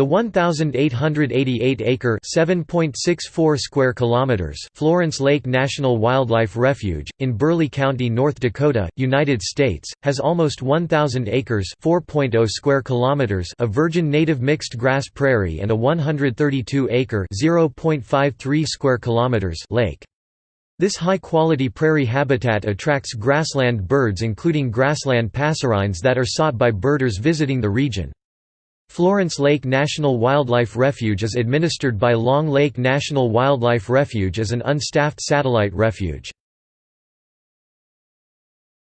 The 1888-acre (7.64 square kilometers) Florence Lake National Wildlife Refuge in Burleigh County, North Dakota, United States, has almost 1000 acres (4.0 square kilometers) of virgin native mixed grass prairie and a 132-acre (0.53 square kilometers) lake. This high-quality prairie habitat attracts grassland birds including grassland passerines that are sought by birders visiting the region. Florence Lake National Wildlife Refuge is administered by Long Lake National Wildlife Refuge as an unstaffed satellite refuge.